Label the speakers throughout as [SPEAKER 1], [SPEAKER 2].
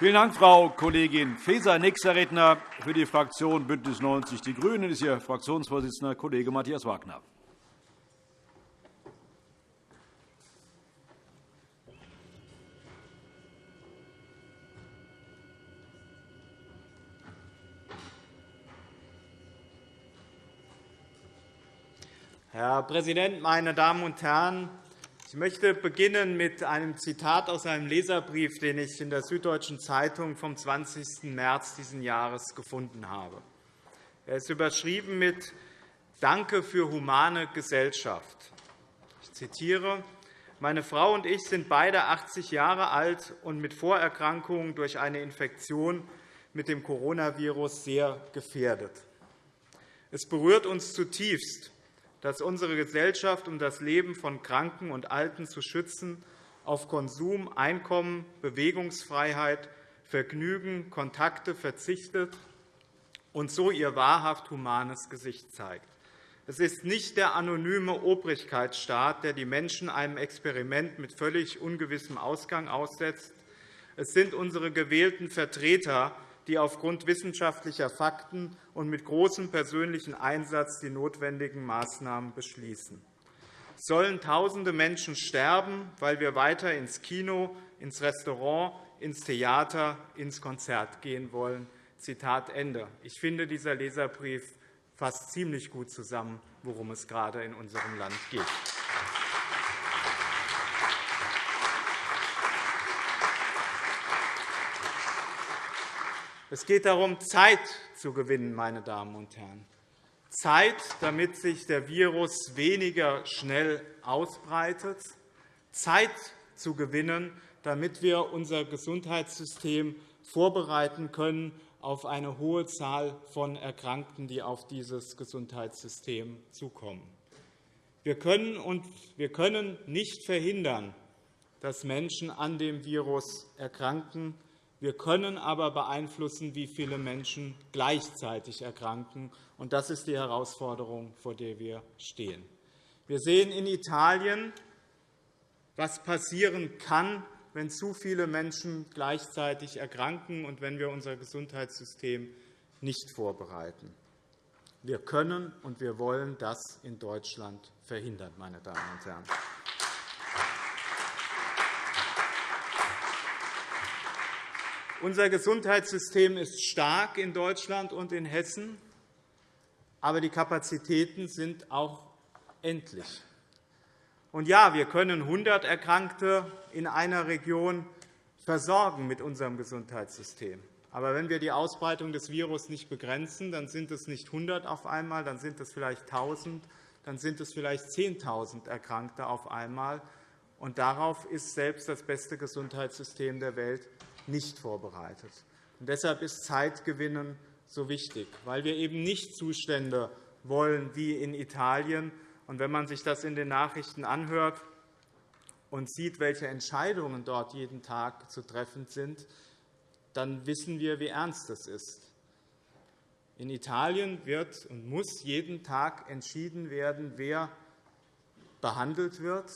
[SPEAKER 1] Vielen Dank, Frau Kollegin Faeser. Nächster Redner für die Fraktion BÜNDNIS 90 die GRÜNEN ist Ihr Fraktionsvorsitzender Kollege Matthias Wagner.
[SPEAKER 2] Herr Präsident, meine Damen und Herren! Ich möchte beginnen mit einem Zitat aus einem Leserbrief, den ich in der Süddeutschen Zeitung vom 20. März dieses Jahres gefunden habe. Er ist überschrieben mit Danke für humane Gesellschaft. Ich zitiere. Meine Frau und ich sind beide 80 Jahre alt und mit Vorerkrankungen durch eine Infektion mit dem Coronavirus sehr gefährdet. Es berührt uns zutiefst, dass unsere Gesellschaft, um das Leben von Kranken und Alten zu schützen, auf Konsum, Einkommen, Bewegungsfreiheit, Vergnügen, Kontakte verzichtet und so ihr wahrhaft humanes Gesicht zeigt. Es ist nicht der anonyme Obrigkeitsstaat, der die Menschen einem Experiment mit völlig ungewissem Ausgang aussetzt. Es sind unsere gewählten Vertreter, die aufgrund wissenschaftlicher Fakten und mit großem persönlichen Einsatz die notwendigen Maßnahmen beschließen. Sollen Tausende Menschen sterben, weil wir weiter ins Kino, ins Restaurant, ins Theater, ins Konzert gehen wollen? Zitat Ende. Ich finde, dieser Leserbrief fasst ziemlich gut zusammen, worum es gerade in unserem Land geht. Es geht darum, Zeit zu gewinnen, meine Damen und Herren. Zeit, damit sich der Virus weniger schnell ausbreitet, Zeit zu gewinnen, damit wir unser Gesundheitssystem vorbereiten können auf eine hohe Zahl von Erkrankten, die auf dieses Gesundheitssystem zukommen. Wir können, und wir können nicht verhindern, dass Menschen an dem Virus erkranken. Wir können aber beeinflussen, wie viele Menschen gleichzeitig erkranken. Und das ist die Herausforderung, vor der wir stehen. Wir sehen in Italien, was passieren kann, wenn zu viele Menschen gleichzeitig erkranken und wenn wir unser Gesundheitssystem nicht vorbereiten. Wir können und wir wollen das in Deutschland verhindern, meine Damen und Herren. Unser Gesundheitssystem ist stark in Deutschland und in Hessen, aber die Kapazitäten sind auch endlich. Und ja, wir können 100 Erkrankte in einer Region versorgen mit unserem Gesundheitssystem. Aber wenn wir die Ausbreitung des Virus nicht begrenzen, dann sind es nicht 100 auf einmal, dann sind es vielleicht 1.000, dann sind es vielleicht 10.000 Erkrankte auf einmal. Und darauf ist selbst das beste Gesundheitssystem der Welt nicht vorbereitet. Und deshalb ist Zeitgewinnen so wichtig, weil wir eben nicht Zustände wollen wie in Italien. Und wenn man sich das in den Nachrichten anhört und sieht, welche Entscheidungen dort jeden Tag zu treffen sind, dann wissen wir, wie ernst es ist. In Italien wird und muss jeden Tag entschieden werden, wer behandelt wird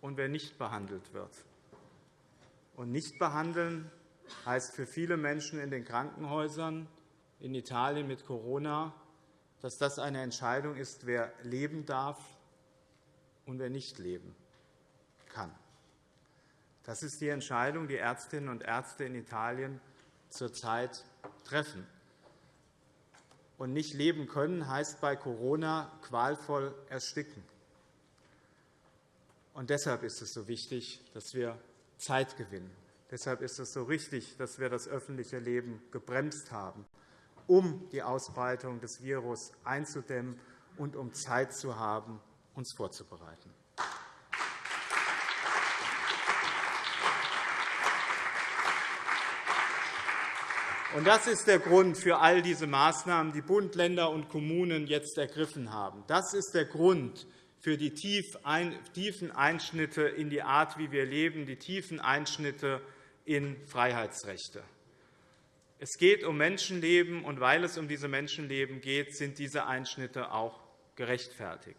[SPEAKER 2] und wer nicht behandelt wird. Und nicht behandeln heißt für viele Menschen in den Krankenhäusern in Italien mit Corona, dass das eine Entscheidung ist, wer leben darf und wer nicht leben kann. Das ist die Entscheidung, die Ärztinnen und Ärzte in Italien zurzeit treffen. Und nicht leben können heißt bei Corona qualvoll ersticken. Und deshalb ist es so wichtig, dass wir Zeit gewinnen. Deshalb ist es so richtig, dass wir das öffentliche Leben gebremst haben, um die Ausbreitung des Virus einzudämmen und um Zeit zu haben, uns vorzubereiten. Das ist der Grund für all diese Maßnahmen, die Bund, Länder und Kommunen jetzt ergriffen haben. Das ist der Grund für die tiefen Einschnitte in die Art, wie wir leben, die tiefen Einschnitte in Freiheitsrechte. Es geht um Menschenleben, und weil es um diese Menschenleben geht, sind diese Einschnitte auch gerechtfertigt.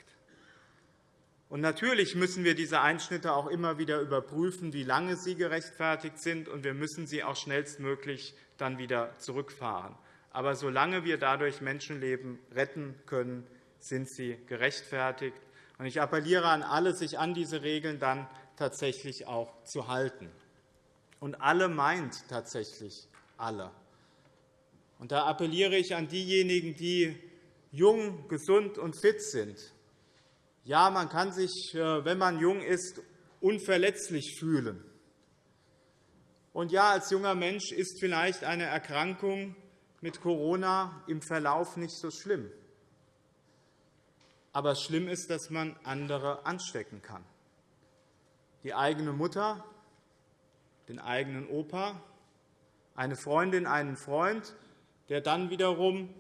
[SPEAKER 2] Und natürlich müssen wir diese Einschnitte auch immer wieder überprüfen, wie lange sie gerechtfertigt sind, und wir müssen sie auch schnellstmöglich dann wieder zurückfahren. Aber solange wir dadurch Menschenleben retten können, sind sie gerechtfertigt. Ich appelliere an alle, sich an diese Regeln dann tatsächlich auch zu halten. Und alle meint tatsächlich alle. Und da appelliere ich an diejenigen, die jung, gesund und fit sind. Ja, man kann sich, äh, wenn man jung ist, unverletzlich fühlen. Und ja, als junger Mensch ist vielleicht eine Erkrankung mit Corona im Verlauf nicht so schlimm. Aber schlimm ist, dass man andere anstecken kann. Die eigene Mutter, den eigenen Opa, eine Freundin, einen Freund, der dann wiederum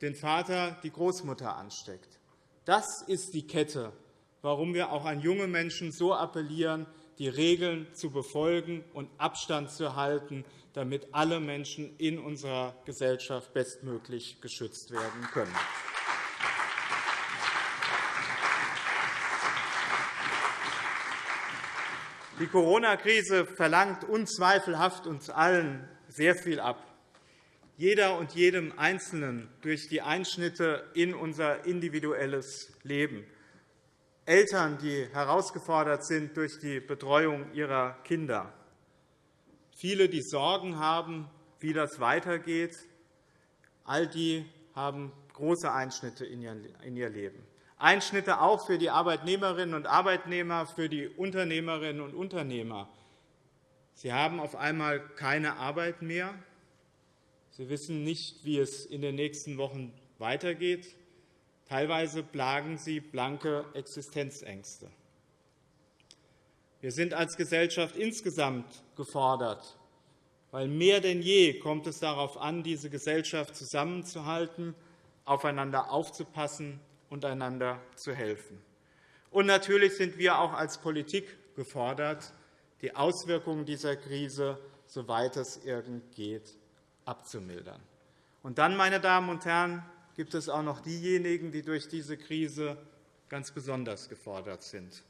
[SPEAKER 2] den Vater, die Großmutter ansteckt. Das ist die Kette, warum wir auch an junge Menschen so appellieren, die Regeln zu befolgen und Abstand zu halten, damit alle Menschen in unserer Gesellschaft bestmöglich geschützt werden können. Die Corona-Krise verlangt unzweifelhaft uns allen sehr viel ab. Jeder und jedem Einzelnen durch die Einschnitte in unser individuelles Leben. Eltern, die herausgefordert sind durch die Betreuung ihrer Kinder. Viele, die Sorgen haben, wie das weitergeht. All die haben große Einschnitte in ihr Leben. Einschnitte auch für die Arbeitnehmerinnen und Arbeitnehmer, für die Unternehmerinnen und Unternehmer. Sie haben auf einmal keine Arbeit mehr. Sie wissen nicht, wie es in den nächsten Wochen weitergeht. Teilweise plagen sie blanke Existenzängste. Wir sind als Gesellschaft insgesamt gefordert, weil mehr denn je kommt es darauf an, diese Gesellschaft zusammenzuhalten, aufeinander aufzupassen und einander zu helfen. Und natürlich sind wir auch als Politik gefordert, die Auswirkungen dieser Krise, soweit es irgend geht, abzumildern. Und dann, meine Damen und Herren, gibt es auch noch diejenigen, die durch diese Krise ganz besonders gefordert sind.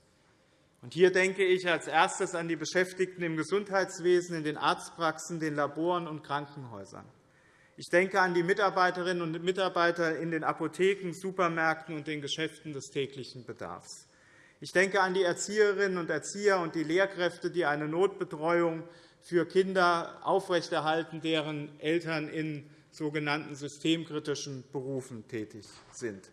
[SPEAKER 2] Und hier denke ich als erstes an die Beschäftigten im Gesundheitswesen, in den Arztpraxen, den Laboren und Krankenhäusern. Ich denke an die Mitarbeiterinnen und Mitarbeiter in den Apotheken, Supermärkten und den Geschäften des täglichen Bedarfs. Ich denke an die Erzieherinnen und Erzieher und die Lehrkräfte, die eine Notbetreuung für Kinder aufrechterhalten, deren Eltern in sogenannten systemkritischen Berufen tätig sind.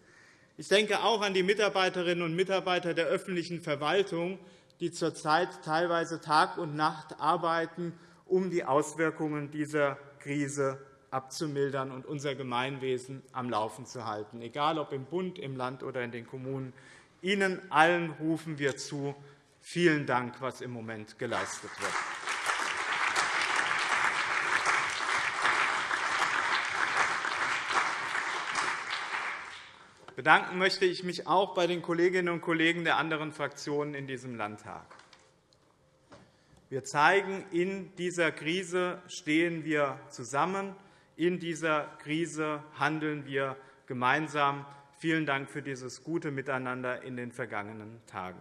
[SPEAKER 2] Ich denke auch an die Mitarbeiterinnen und Mitarbeiter der öffentlichen Verwaltung, die zurzeit teilweise Tag und Nacht arbeiten, um die Auswirkungen dieser Krise abzumildern und unser Gemeinwesen am Laufen zu halten, egal ob im Bund, im Land oder in den Kommunen. Ihnen allen rufen wir zu. Vielen Dank, was im Moment geleistet wird. Bedanken möchte ich mich auch bei den Kolleginnen und Kollegen der anderen Fraktionen in diesem Landtag. Wir zeigen, in dieser Krise stehen wir zusammen. In dieser Krise handeln wir gemeinsam. Vielen Dank für dieses gute Miteinander in den vergangenen Tagen.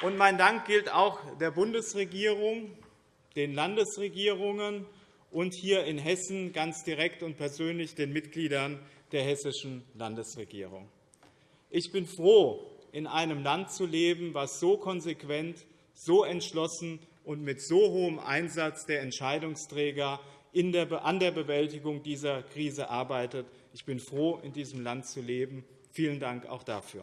[SPEAKER 2] Und mein Dank gilt auch der Bundesregierung, den Landesregierungen und hier in Hessen ganz direkt und persönlich den Mitgliedern der hessischen Landesregierung. Ich bin froh, in einem Land zu leben, das so konsequent, so entschlossen und mit so hohem Einsatz der Entscheidungsträger an der Bewältigung dieser Krise arbeitet. Ich bin froh, in diesem Land zu leben. Vielen Dank auch dafür.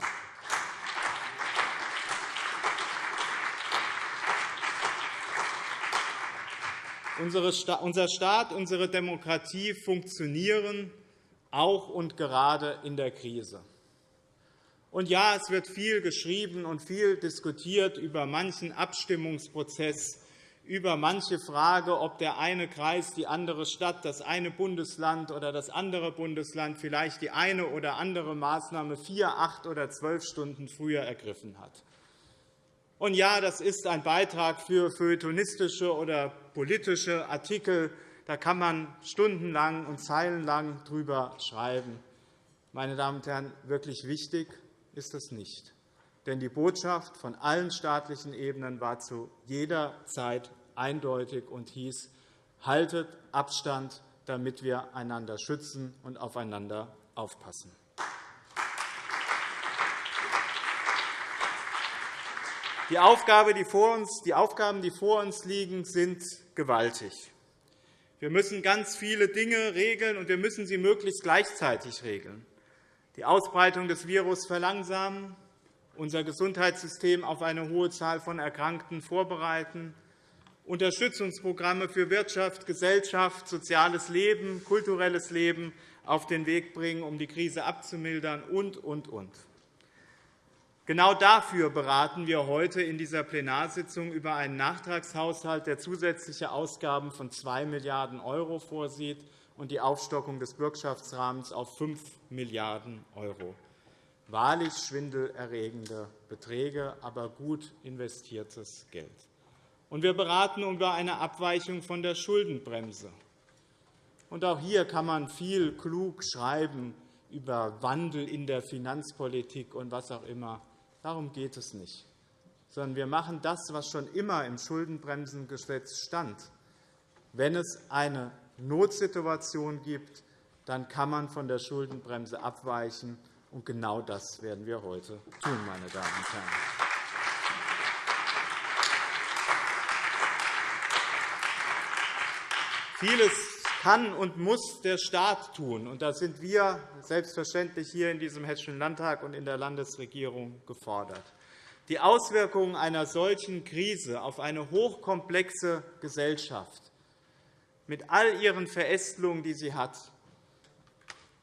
[SPEAKER 2] Unser Staat, unsere Demokratie funktionieren auch und gerade in der Krise. Und ja, es wird viel geschrieben und viel diskutiert über manchen Abstimmungsprozess, über manche Frage, ob der eine Kreis, die andere Stadt, das eine Bundesland oder das andere Bundesland vielleicht die eine oder andere Maßnahme vier, acht oder zwölf Stunden früher ergriffen hat. Und ja, das ist ein Beitrag für feuilletonistische oder politische Artikel, Da kann man stundenlang und zeilenlang drüber schreiben. Meine Damen und Herren, wirklich wichtig ist das nicht. Denn die Botschaft von allen staatlichen Ebenen war zu jeder Zeit eindeutig und hieß, haltet Abstand, damit wir einander schützen und aufeinander aufpassen. Die, Aufgabe, die, vor uns, die Aufgaben, die vor uns liegen, sind gewaltig. Wir müssen ganz viele Dinge regeln, und wir müssen sie möglichst gleichzeitig regeln. Die Ausbreitung des Virus verlangsamen, unser Gesundheitssystem auf eine hohe Zahl von Erkrankten vorbereiten, Unterstützungsprogramme für Wirtschaft, Gesellschaft, soziales Leben, kulturelles Leben auf den Weg bringen, um die Krise abzumildern und, und, und. Genau dafür beraten wir heute in dieser Plenarsitzung über einen Nachtragshaushalt, der zusätzliche Ausgaben von 2 Milliarden € vorsieht und die Aufstockung des Bürgschaftsrahmens auf 5 Milliarden €. Wahrlich schwindelerregende Beträge, aber gut investiertes Geld. Und wir beraten über eine Abweichung von der Schuldenbremse. Auch hier kann man viel klug schreiben über Wandel in der Finanzpolitik und was auch immer. Darum geht es nicht, sondern wir machen das, was schon immer im Schuldenbremsengesetz stand. Wenn es eine Notsituation gibt, dann kann man von der Schuldenbremse abweichen. Und genau das werden wir heute tun, meine Damen und Herren. Vieles kann und muss der Staat tun. Und da sind wir selbstverständlich hier in diesem Hessischen Landtag und in der Landesregierung gefordert. Die Auswirkungen einer solchen Krise auf eine hochkomplexe Gesellschaft mit all ihren Verästelungen, die sie hat,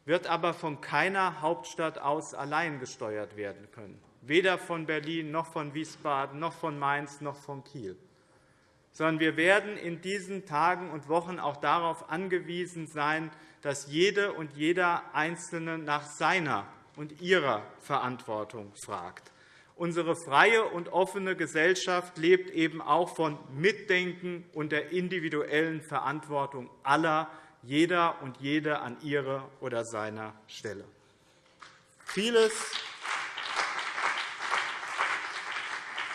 [SPEAKER 2] wird aber von keiner Hauptstadt aus allein gesteuert werden können, weder von Berlin noch von Wiesbaden noch von Mainz noch von Kiel sondern wir werden in diesen Tagen und Wochen auch darauf angewiesen sein, dass jede und jeder Einzelne nach seiner und ihrer Verantwortung fragt. Unsere freie und offene Gesellschaft lebt eben auch von Mitdenken und der individuellen Verantwortung aller, jeder und jede an ihrer oder seiner Stelle. Vieles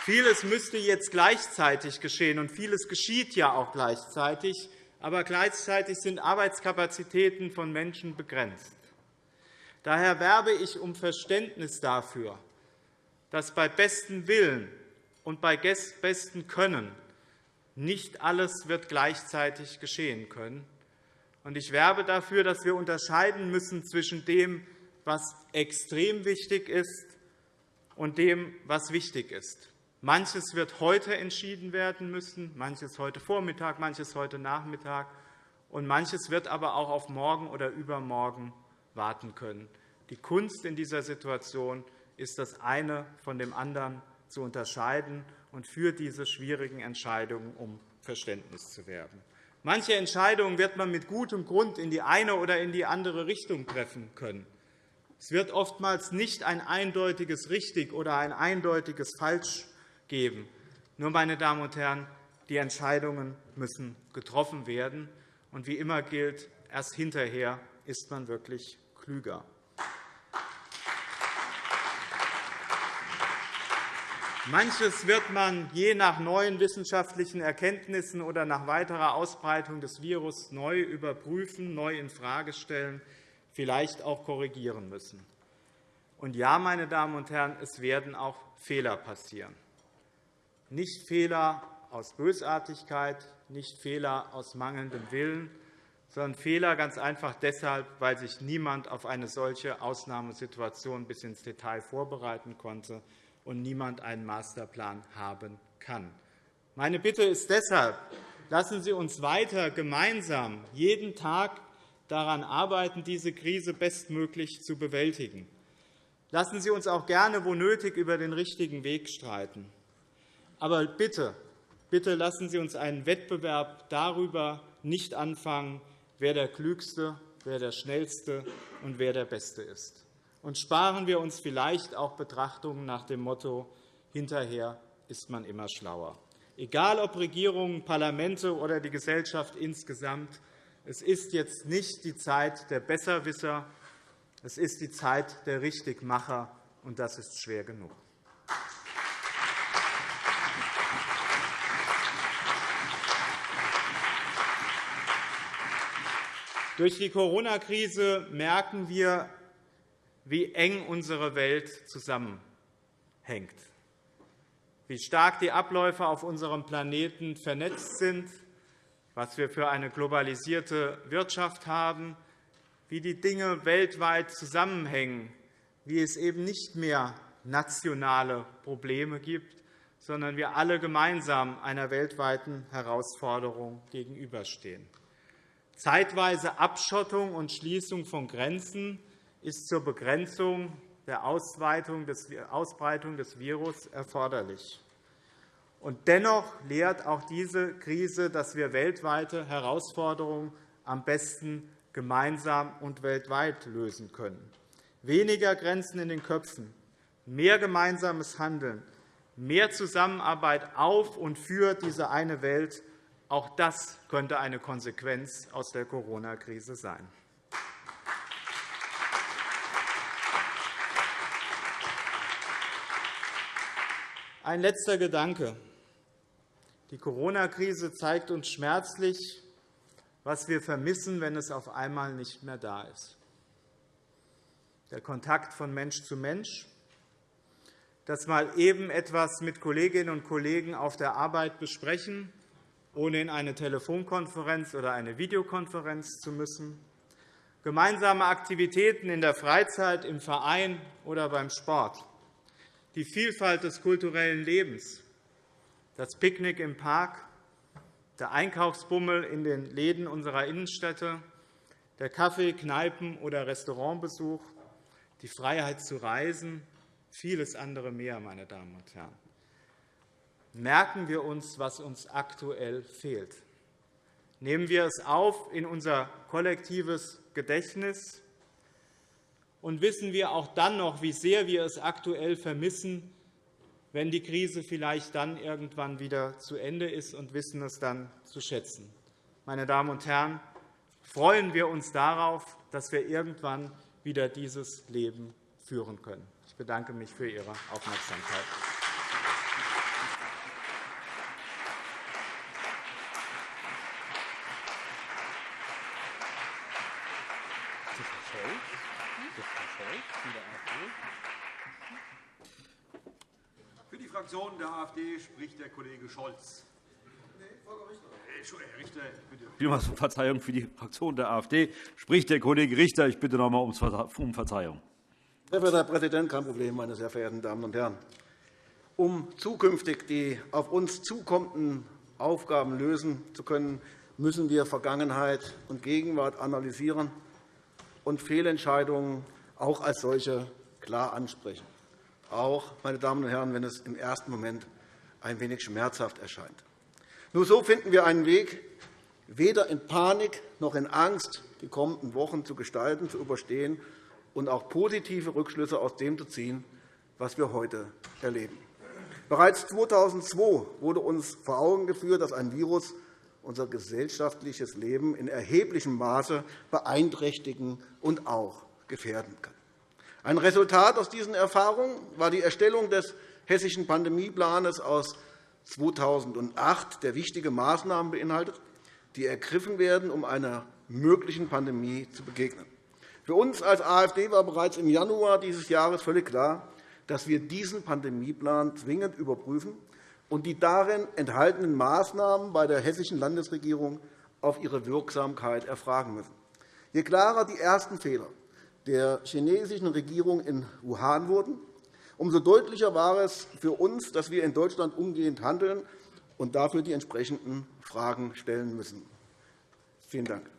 [SPEAKER 2] Vieles müsste jetzt gleichzeitig geschehen, und vieles geschieht ja auch gleichzeitig. Aber gleichzeitig sind Arbeitskapazitäten von Menschen begrenzt. Daher werbe ich um Verständnis dafür, dass bei bestem Willen und bei bestem Können nicht alles wird gleichzeitig geschehen können. Ich werbe dafür, dass wir unterscheiden müssen zwischen dem, was extrem wichtig ist, und dem, was wichtig ist. Manches wird heute entschieden werden müssen, manches heute Vormittag, manches heute Nachmittag, und manches wird aber auch auf morgen oder übermorgen warten können. Die Kunst in dieser Situation ist, das eine von dem anderen zu unterscheiden und für diese schwierigen Entscheidungen um Verständnis zu werben. Manche Entscheidungen wird man mit gutem Grund in die eine oder in die andere Richtung treffen können. Es wird oftmals nicht ein eindeutiges Richtig oder ein eindeutiges Falsch geben. Nur, meine Damen und Herren, die Entscheidungen müssen getroffen werden. Und wie immer gilt, erst hinterher ist man wirklich klüger. Manches wird man je nach neuen wissenschaftlichen Erkenntnissen oder nach weiterer Ausbreitung des Virus neu überprüfen, neu infrage stellen, vielleicht auch korrigieren müssen. Und ja, meine Damen und Herren, es werden auch Fehler passieren. Nicht Fehler aus Bösartigkeit, nicht Fehler aus mangelndem Willen, sondern Fehler ganz einfach deshalb, weil sich niemand auf eine solche Ausnahmesituation bis ins Detail vorbereiten konnte und niemand einen Masterplan haben kann. Meine Bitte ist deshalb, lassen Sie uns weiter gemeinsam jeden Tag daran arbeiten, diese Krise bestmöglich zu bewältigen. Lassen Sie uns auch gerne, wo nötig, über den richtigen Weg streiten. Aber bitte, bitte lassen Sie uns einen Wettbewerb darüber nicht anfangen, wer der Klügste, wer der Schnellste und wer der Beste ist. Und sparen wir uns vielleicht auch Betrachtungen nach dem Motto, hinterher ist man immer schlauer. Egal ob Regierungen, Parlamente oder die Gesellschaft insgesamt, Es ist jetzt nicht die Zeit der Besserwisser, es ist die Zeit der Richtigmacher, und das ist schwer genug. Durch die Corona-Krise merken wir, wie eng unsere Welt zusammenhängt, wie stark die Abläufe auf unserem Planeten vernetzt sind, was wir für eine globalisierte Wirtschaft haben, wie die Dinge weltweit zusammenhängen, wie es eben nicht mehr nationale Probleme gibt, sondern wir alle gemeinsam einer weltweiten Herausforderung gegenüberstehen. Zeitweise Abschottung und Schließung von Grenzen ist zur Begrenzung der Ausbreitung des Virus erforderlich. Und dennoch lehrt auch diese Krise, dass wir weltweite Herausforderungen am besten gemeinsam und weltweit lösen können. Weniger Grenzen in den Köpfen, mehr gemeinsames Handeln, mehr Zusammenarbeit auf und für diese eine Welt auch das könnte eine Konsequenz aus der Corona-Krise sein. Ein letzter Gedanke. Die Corona-Krise zeigt uns schmerzlich, was wir vermissen, wenn es auf einmal nicht mehr da ist. Der Kontakt von Mensch zu Mensch, das mal eben etwas mit Kolleginnen und Kollegen auf der Arbeit besprechen, ohne in eine Telefonkonferenz oder eine Videokonferenz zu müssen, gemeinsame Aktivitäten in der Freizeit, im Verein oder beim Sport, die Vielfalt des kulturellen Lebens, das Picknick im Park, der Einkaufsbummel in den Läden unserer Innenstädte, der Kaffee-, Kneipen- oder Restaurantbesuch, die Freiheit zu reisen, vieles andere mehr, meine Damen und Herren merken wir uns, was uns aktuell fehlt. Nehmen wir es auf in unser kollektives Gedächtnis und wissen wir auch dann noch, wie sehr wir es aktuell vermissen, wenn die Krise vielleicht dann irgendwann wieder zu Ende ist und wissen es dann zu schätzen. Meine Damen und Herren, freuen wir uns darauf, dass wir irgendwann wieder dieses Leben führen können. Ich bedanke mich für Ihre Aufmerksamkeit.
[SPEAKER 1] Für die Fraktion der AfD spricht der Kollege Scholz. Herr Richter, bitte. Ich bitte um Verzeihung für die Fraktion der AfD. Spricht der Kollege Richter. Ich bitte noch einmal um Verzeihung.
[SPEAKER 3] Sehr verehrter Herr Präsident, kein Problem, meine sehr verehrten Damen und Herren. Um zukünftig die auf uns zukommenden Aufgaben lösen zu können, müssen wir Vergangenheit und Gegenwart analysieren und Fehlentscheidungen auch als solche klar ansprechen, auch, meine Damen und Herren, wenn es im ersten Moment ein wenig schmerzhaft erscheint. Nur so finden wir einen Weg, weder in Panik noch in Angst die kommenden Wochen zu gestalten, zu überstehen und auch positive Rückschlüsse aus dem zu ziehen, was wir heute erleben. Bereits 2002 wurde uns vor Augen geführt, dass ein Virus unser gesellschaftliches Leben in erheblichem Maße beeinträchtigen und auch gefährden kann. Ein Resultat aus diesen Erfahrungen war die Erstellung des Hessischen Pandemieplans aus 2008, der wichtige Maßnahmen beinhaltet, die ergriffen werden, um einer möglichen Pandemie zu begegnen. Für uns als AfD war bereits im Januar dieses Jahres völlig klar, dass wir diesen Pandemieplan zwingend überprüfen und die darin enthaltenen Maßnahmen bei der hessischen Landesregierung auf ihre Wirksamkeit erfragen müssen. Je klarer die ersten Fehler der chinesischen Regierung in Wuhan wurden, umso deutlicher war es für uns, dass wir in Deutschland umgehend handeln und dafür die entsprechenden Fragen stellen müssen. Vielen Dank.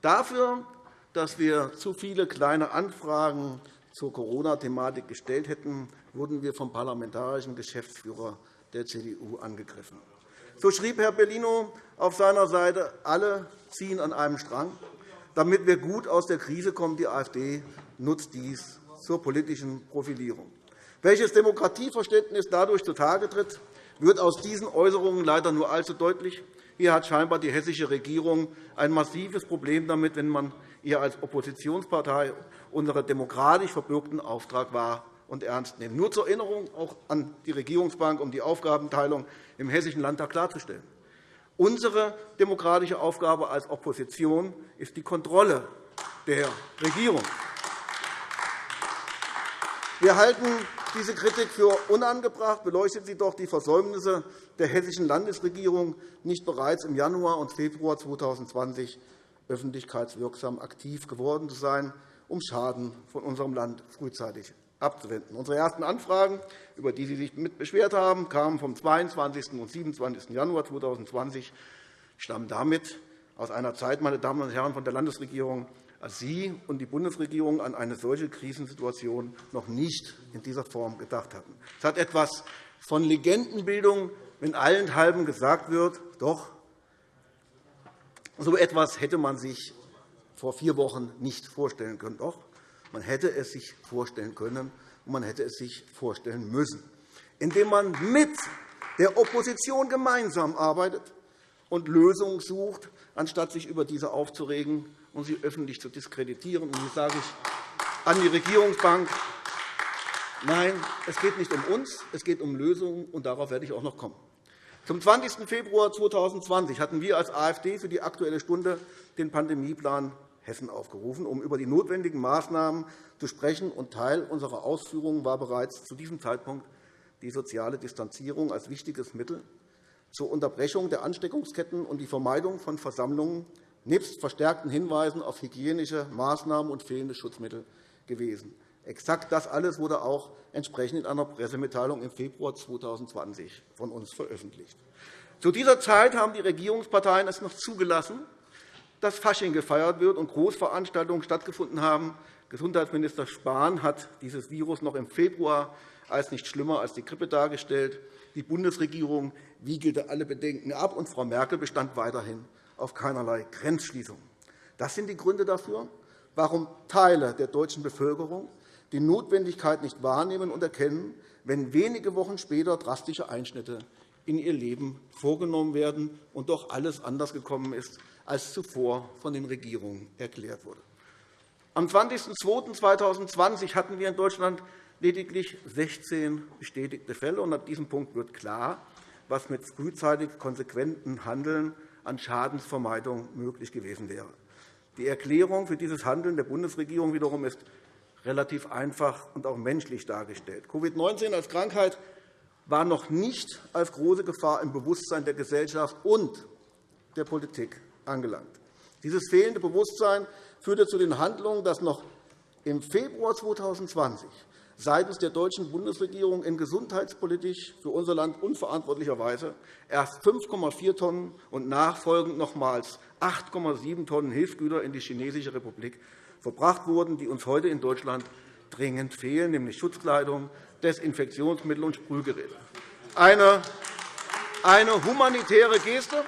[SPEAKER 3] Dafür, dass wir zu viele kleine Anfragen zur Corona-Thematik gestellt hätten, wurden wir vom parlamentarischen Geschäftsführer der CDU angegriffen. So schrieb Herr Bellino auf seiner Seite, alle ziehen an einem Strang. Damit wir gut aus der Krise kommen, die AfD nutzt dies zur politischen Profilierung. Welches Demokratieverständnis dadurch zutage tritt, wird aus diesen Äußerungen leider nur allzu deutlich. Hier hat scheinbar die hessische Regierung ein massives Problem damit, wenn man ihr als Oppositionspartei unseren demokratisch verbürgten Auftrag wahr und ernst nimmt. Nur zur Erinnerung auch an die Regierungsbank, um die Aufgabenteilung im Hessischen Landtag klarzustellen. Unsere demokratische Aufgabe als Opposition ist die Kontrolle der Regierung. Wir halten diese Kritik für unangebracht. Beleuchtet sie doch die Versäumnisse der Hessischen Landesregierung, nicht bereits im Januar und Februar 2020 öffentlichkeitswirksam aktiv geworden zu sein, um Schaden von unserem Land frühzeitig abzuwenden. Unsere ersten Anfragen, über die Sie sich mit beschwert haben, kamen vom 22. und 27. Januar 2020, stammen damit aus einer Zeit, meine Damen und Herren von der Landesregierung, Sie und die Bundesregierung an eine solche Krisensituation noch nicht in dieser Form gedacht hatten. Es hat etwas von Legendenbildung, wenn allenthalben gesagt wird, doch, so etwas hätte man sich vor vier Wochen nicht vorstellen können. Doch, man hätte es sich vorstellen können, und man hätte es sich vorstellen müssen, indem man mit der Opposition gemeinsam arbeitet und Lösungen sucht, anstatt sich über diese aufzuregen und sie öffentlich zu diskreditieren. Und hier sage ich an die Regierungsbank, nein, es geht nicht um uns, es geht um Lösungen, und darauf werde ich auch noch kommen. Zum 20. Februar 2020 hatten wir als AfD für die Aktuelle Stunde den Pandemieplan Hessen aufgerufen, um über die notwendigen Maßnahmen zu sprechen. Und Teil unserer Ausführungen war bereits zu diesem Zeitpunkt die soziale Distanzierung als wichtiges Mittel zur Unterbrechung der Ansteckungsketten und die Vermeidung von Versammlungen nebst verstärkten Hinweisen auf hygienische Maßnahmen und fehlende Schutzmittel gewesen. Exakt das alles wurde auch entsprechend in einer Pressemitteilung im Februar 2020 von uns veröffentlicht. Zu dieser Zeit haben die Regierungsparteien es noch zugelassen, dass Fasching gefeiert wird und Großveranstaltungen stattgefunden haben. Gesundheitsminister Spahn hat dieses Virus noch im Februar als nicht schlimmer als die Grippe dargestellt. Die Bundesregierung wiegelte alle Bedenken ab, und Frau Merkel bestand weiterhin auf keinerlei Grenzschließung. Das sind die Gründe dafür, warum Teile der deutschen Bevölkerung die Notwendigkeit nicht wahrnehmen und erkennen, wenn wenige Wochen später drastische Einschnitte in ihr Leben vorgenommen werden und doch alles anders gekommen ist, als zuvor von den Regierungen erklärt wurde. Am 20.02.2020 hatten wir in Deutschland lediglich 16 bestätigte Fälle. Ab diesem Punkt wird klar, was mit frühzeitig konsequentem Handeln an Schadensvermeidung möglich gewesen wäre. Die Erklärung für dieses Handeln der Bundesregierung wiederum ist relativ einfach und auch menschlich dargestellt. Covid-19 als Krankheit war noch nicht als große Gefahr im Bewusstsein der Gesellschaft und der Politik angelangt. Dieses fehlende Bewusstsein führte zu den Handlungen, dass noch im Februar 2020 seitens der deutschen Bundesregierung in gesundheitspolitisch für unser Land unverantwortlicher Weise erst 5,4 Tonnen und nachfolgend nochmals 8,7 Tonnen Hilfsgüter in die Chinesische Republik verbracht wurden, die uns heute in Deutschland dringend fehlen, nämlich Schutzkleidung, Desinfektionsmittel und Sprühgeräte. Eine, eine humanitäre Geste,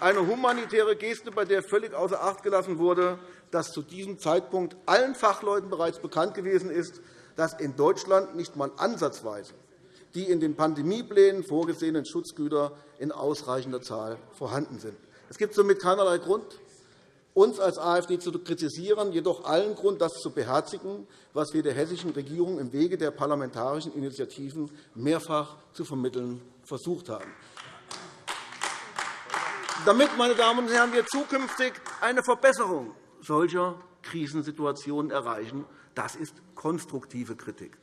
[SPEAKER 3] eine humanitäre Geste, bei der völlig außer Acht gelassen wurde, dass zu diesem Zeitpunkt allen Fachleuten bereits bekannt gewesen ist, dass in Deutschland nicht einmal ansatzweise die in den Pandemieplänen vorgesehenen Schutzgüter in ausreichender Zahl vorhanden sind. Es gibt somit keinerlei Grund, uns als AfD zu kritisieren, jedoch allen Grund, das zu beherzigen, was wir der hessischen Regierung im Wege der parlamentarischen Initiativen mehrfach zu vermitteln versucht haben. Damit, meine Damen und Herren, wir zukünftig eine Verbesserung solcher Krisensituationen erreichen, das ist konstruktive Kritik.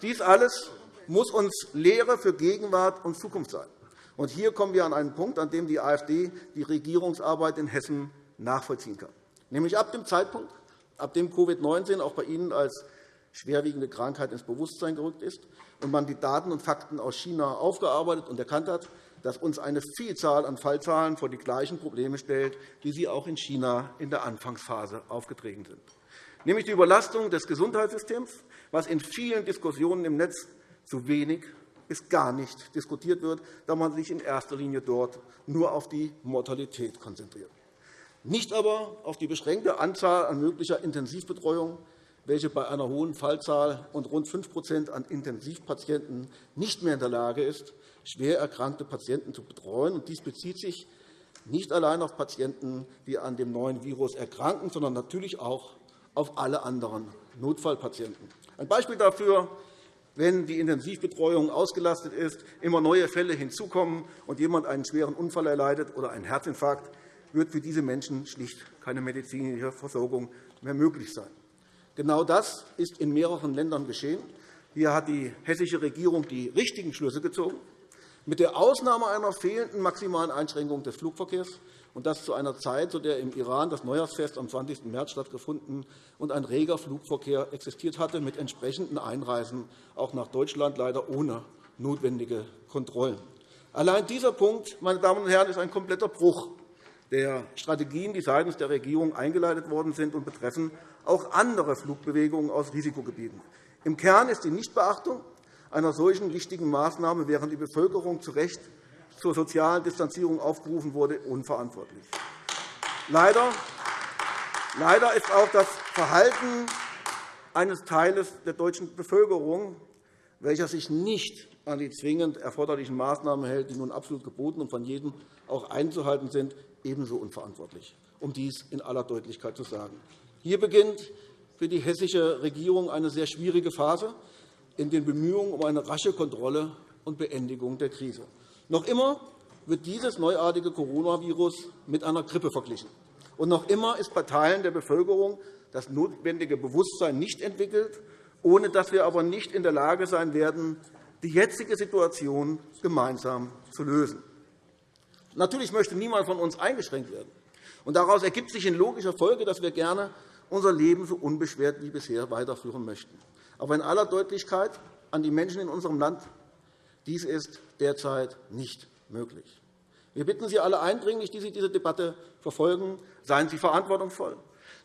[SPEAKER 3] Dies alles muss uns Lehre für Gegenwart und Zukunft sein. Und hier kommen wir an einen Punkt, an dem die AfD die Regierungsarbeit in Hessen nachvollziehen kann, nämlich ab dem Zeitpunkt, ab dem Covid-19 auch bei Ihnen als schwerwiegende Krankheit ins Bewusstsein gerückt ist und man die Daten und Fakten aus China aufgearbeitet und erkannt hat, dass uns eine Vielzahl an Fallzahlen vor die gleichen Probleme stellt, wie sie auch in China in der Anfangsphase aufgetreten sind nämlich die Überlastung des Gesundheitssystems, was in vielen Diskussionen im Netz zu wenig bis gar nicht diskutiert wird, da man sich in erster Linie dort nur auf die Mortalität konzentriert. Nicht aber auf die beschränkte Anzahl an möglicher Intensivbetreuung, welche bei einer hohen Fallzahl und rund 5% an Intensivpatienten nicht mehr in der Lage ist, schwer erkrankte Patienten zu betreuen. Dies bezieht sich nicht allein auf Patienten, die an dem neuen Virus erkranken, sondern natürlich auch auf alle anderen Notfallpatienten. Ein Beispiel dafür, wenn die Intensivbetreuung ausgelastet ist, immer neue Fälle hinzukommen und jemand einen schweren Unfall erleidet oder einen Herzinfarkt, wird für diese Menschen schlicht keine medizinische Versorgung mehr möglich sein. Genau das ist in mehreren Ländern geschehen. Hier hat die hessische Regierung die richtigen Schlüsse gezogen mit der Ausnahme einer fehlenden maximalen Einschränkung des Flugverkehrs, und das zu einer Zeit, zu der im Iran das Neujahrsfest am 20. März stattgefunden und ein reger Flugverkehr existiert hatte, mit entsprechenden Einreisen auch nach Deutschland, leider ohne notwendige Kontrollen. Allein dieser Punkt, meine Damen und Herren, ist ein kompletter Bruch der Strategien, die seitens der Regierung eingeleitet worden sind und betreffen auch andere Flugbewegungen aus Risikogebieten. Im Kern ist die Nichtbeachtung einer solchen wichtigen Maßnahme, während die Bevölkerung zu Recht zur sozialen Distanzierung aufgerufen wurde, unverantwortlich. Leider Leider ist auch das Verhalten eines Teiles der deutschen Bevölkerung, welcher sich nicht an die zwingend erforderlichen Maßnahmen hält, die nun absolut geboten und von jedem auch einzuhalten sind, ebenso unverantwortlich, um dies in aller Deutlichkeit zu sagen. Hier beginnt für die hessische Regierung eine sehr schwierige Phase in den Bemühungen um eine rasche Kontrolle und Beendigung der Krise. Noch immer wird dieses neuartige Coronavirus mit einer Grippe verglichen. Und noch immer ist bei Teilen der Bevölkerung das notwendige Bewusstsein nicht entwickelt, ohne dass wir aber nicht in der Lage sein werden, die jetzige Situation gemeinsam zu lösen. Natürlich möchte niemand von uns eingeschränkt werden. Und daraus ergibt sich in logischer Folge, dass wir gerne unser Leben so unbeschwert wie bisher weiterführen möchten. Aber in aller Deutlichkeit an die Menschen in unserem Land, dies ist derzeit nicht möglich. Wir bitten Sie alle eindringlich, die Sie diese Debatte verfolgen, seien Sie verantwortungsvoll.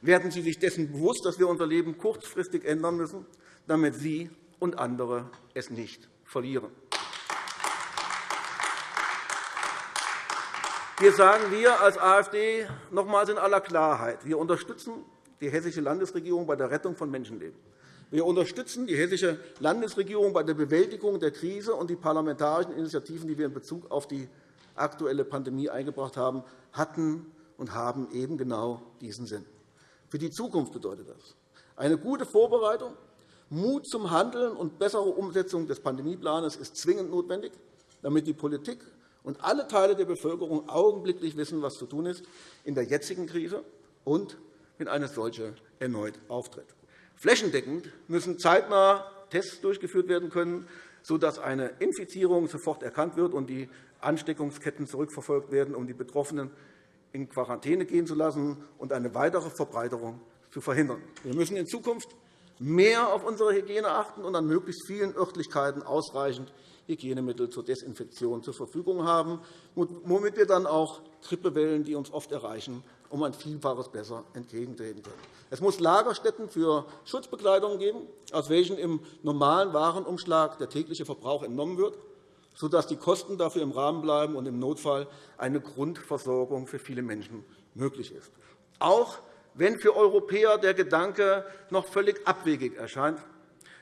[SPEAKER 3] Werden Sie sich dessen bewusst, dass wir unser Leben kurzfristig ändern müssen, damit Sie und andere es nicht verlieren. Hier sagen wir als AfD nochmals in aller Klarheit, wir unterstützen die Hessische Landesregierung bei der Rettung von Menschenleben. Wir unterstützen die Hessische Landesregierung bei der Bewältigung der Krise, und die parlamentarischen Initiativen, die wir in Bezug auf die aktuelle Pandemie eingebracht haben, hatten und haben eben genau diesen Sinn. Für die Zukunft bedeutet das eine gute Vorbereitung, Mut zum Handeln und bessere Umsetzung des Pandemieplans ist zwingend notwendig, damit die Politik und alle Teile der Bevölkerung augenblicklich wissen, was zu tun ist in der jetzigen Krise und wenn eine solche erneut auftritt. Flächendeckend müssen zeitnah Tests durchgeführt werden können, sodass eine Infizierung sofort erkannt wird und die Ansteckungsketten zurückverfolgt werden, um die Betroffenen in Quarantäne gehen zu lassen und eine weitere Verbreiterung zu verhindern. Wir müssen in Zukunft mehr auf unsere Hygiene achten und an möglichst vielen Örtlichkeiten ausreichend Hygienemittel zur Desinfektion zur Verfügung haben, womit wir dann auch Grippewellen, die uns oft erreichen, um ein Vielfaches besser entgegentreten können. Es muss Lagerstätten für Schutzbekleidung geben, aus welchen im normalen Warenumschlag der tägliche Verbrauch entnommen wird, sodass die Kosten dafür im Rahmen bleiben und im Notfall eine Grundversorgung für viele Menschen möglich ist. Auch wenn für Europäer der Gedanke noch völlig abwegig erscheint,